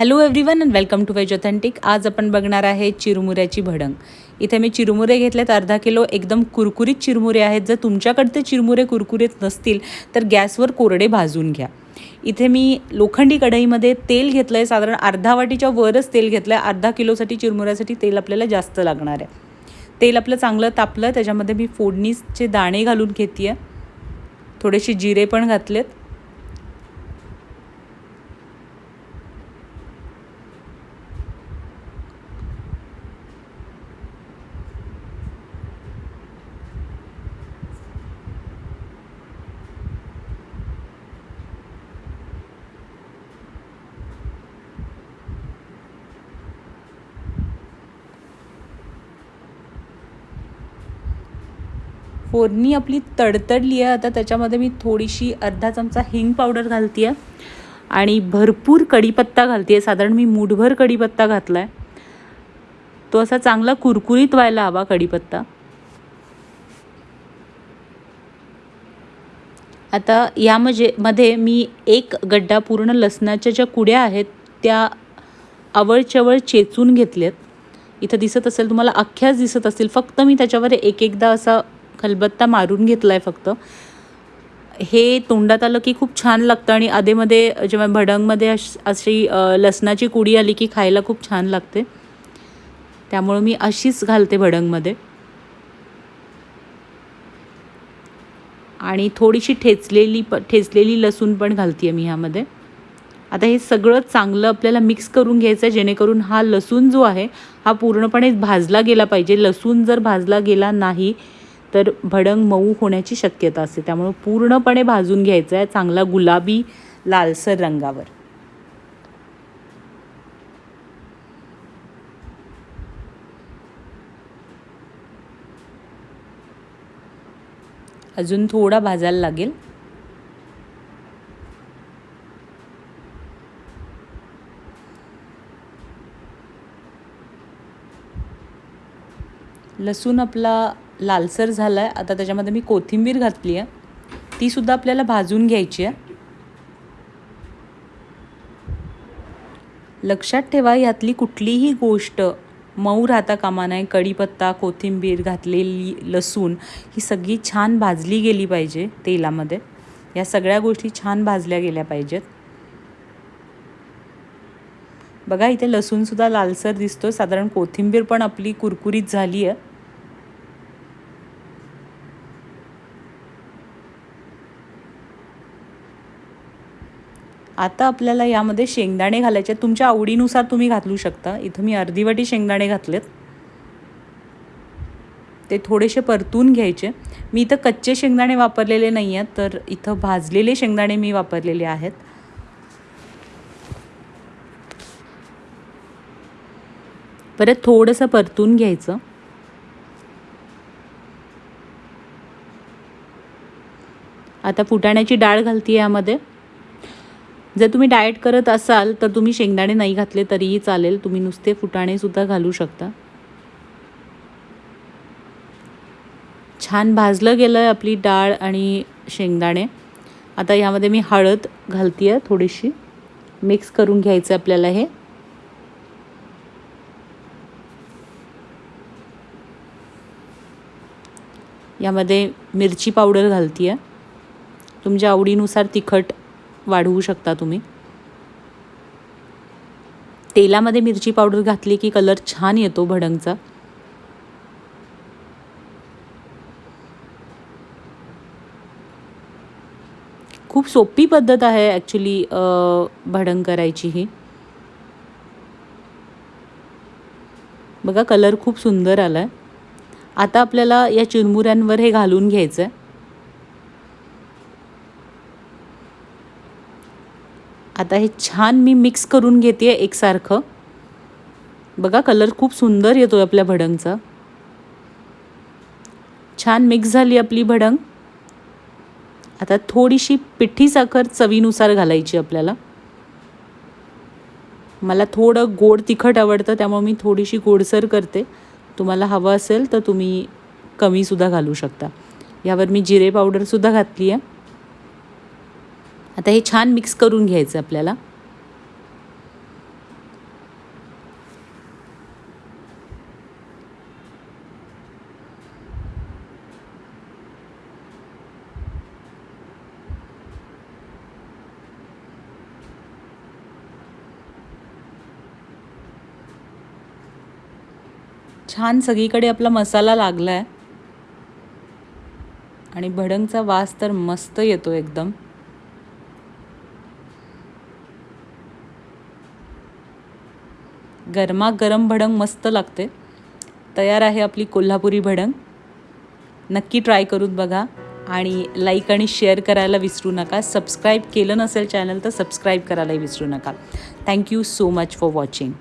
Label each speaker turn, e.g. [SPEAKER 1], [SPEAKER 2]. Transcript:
[SPEAKER 1] Hello everyone and welcome to Veg Authentic आज आपण बघणार आहे चिरमुऱ्याची भडंग. इथे मी चिरमुरे घेतलेत अर्धा किलो एकदम कुरकुरीत चिरमुरे आहेत. जर तुमच्याकडचे चिरमुरे कुरकुरीत नसतील तर गॅसवर कोरडे भाजून घ्या. इथे मी लोखंडी कढईमध्ये तेल घेतलं आहे साधारण अर्धा वाटीच्या वरच तेल घेतलं आहे अर्धा किलोसाठी चिरमुऱ्यासाठी तेल आपल्याला जास्त लागणार आहे. तेल आपलं चांगलं तापलं त्याच्यामध्ये मी फोडणीचे दाणे घालून घेते आहे थोडेसे जिरे पण घातलेत. फोडणी आपली तडतडली आहे. आता त्याच्यामध्ये मी थोडीशी अर्धा चमचा हिंग पावडर घालते आहे आणि भरपूर कढीपत्ता घालते आहे साधारण मी मूठभर कढीपत्ता घातला आहे तो असा चांगला कुरकुरीत व्हायला हवा कढीपत्ता. आता यामध्ये मध्ये मी एक गड्डा पूर्ण लसणाच्या ज्या कुड्या आहेत त्या आवळचवळ चेचून घेतल्यात. इथं दिसत असेल तुम्हाला अख्ख्याच दिसत असतील. फक्त मी त्याच्यावर एक एकदा असा खलबत्ता मारून घेतला आहे फक्त. हे तोंडात आलं की खूप छान लागतं आणि आधेमध्ये जेव्हा भडंगमध्ये अश अशी लसणाची कुडी आली की खायला खूप छान लागते. त्यामुळं मी अशीच घालते भडंगमध्ये. आणि थोडीशी ठेचलेली प ठेचलेली लसूण पण घालते आहे मी ह्यामध्ये. आता हे सगळं चांगलं आपल्याला मिक्स करून घ्यायचं आहे जेणेकरून हा लसूण जो आहे हा पूर्णपणे भाजला गेला पाहिजे. लसूण जर भाजला गेला नाही तर भडंग मऊ होण्याची शक्यता असते. त्यामुळं पूर्णपणे भाजून घ्यायचं आहे चांगला गुलाबी लालसर रंगावर. अजून थोडा भाजायला लागेल. लसूण आपला लालसर झाला आहे आता त्याच्यामध्ये मी कोथिंबीर घातली आहे. तीसुद्धा आपल्याला भाजून घ्यायची आहे. लक्षात ठेवा यातली कुठलीही गोष्ट मऊ राहता कामा नये. कढीपत्ता कोथिंबीर घातलेली लसूण ही सगळी छान भाजली गेली पाहिजे तेलामध्ये. या सगळ्या गोष्टी छान भाजल्या गेल्या पाहिजेत. बघा इथे लसूणसुद्धा लालसर दिसतो साधारण कोथिंबीर पण आपली कुरकुरीत झाली आहे. आता आपल्याला यामध्ये शेंगदाणे घालायचे तुमच्या आवडीनुसार तुम्ही घालू शकता. इथं मी अर्धी वाटी शेंगदाणे घातलेत. ते थोडेसे परतून घ्यायचे. मी इथं कच्चे शेंगदाणे वापरलेले नाही आहेत तर इथं भाजलेले शेंगदाणे मी वापरलेले आहेत. परत थोडंसं परतून घ्यायचं. आता फुटाण्याची डाळ घालते यामध्ये. जर तुम्ही डाएट करत असाल तर तुम्ही शेंगदाणे नाही घातले तरीही चालेल. तुम्ही नुसते फुटाणेसुद्धा घालू शकता. छान भाजलं गेलं आहे आपली डाळ आणि शेंगदाणे. आता ह्यामध्ये मी हळद घालते आहे थोडीशी. मिक्स करून घ्यायचं आपल्याला हे. यामध्ये मिरची पावडर घालते आहे तुमच्या आवडीनुसार तिखट वाढवू शकता तुम्ही? तेलामध्ये मिरची पावडर घातली की कलर छान येतो भडंगचा. खूप सोपी पद्धत आहे ॲक्च्युली भडंग करायची ही. बघा कलर खूप सुंदर आला आहे आता आपल्याला या चिरमुऱ्यांवर हे घालून घ्यायचं आहे आता हे छान मी मिक्स करून घेते आहे एकसारखं. बघा कलर खूप सुंदर येतो आहे आपल्या भडंगचा. छान मिक्स झाली आपली भडंग. आता थोडीशी पिठी साखर चवीनुसार घालायची आपल्याला. मला थोडं गोड तिखट आवडतं त्यामुळे मी थोडीशी गोडसर करते. तुम्हाला हवं असेल तर तुम्ही कमीसुद्धा घालू शकता. यावर मी जिरे पावडरसुद्धा घातली आहे आता हे छान मिक्स करून घ्यायचं आपल्याला. छान सगळीकडे आपला मसाला लागला आहे आणि भडंगचा वास तर मस्त येतो एकदम. गरमागरम भडंग मस्त लागते. तयार आहे आपली कोल्हापुरी भडंग. नक्की ट्राय करून बघा आणि लाईक आणि शेअर करायला विसरू नका. सबस्क्राईब केलं नसेल चॅनल तर सबस्क्राईब करायलाही विसरू नका. Thank you so much for watching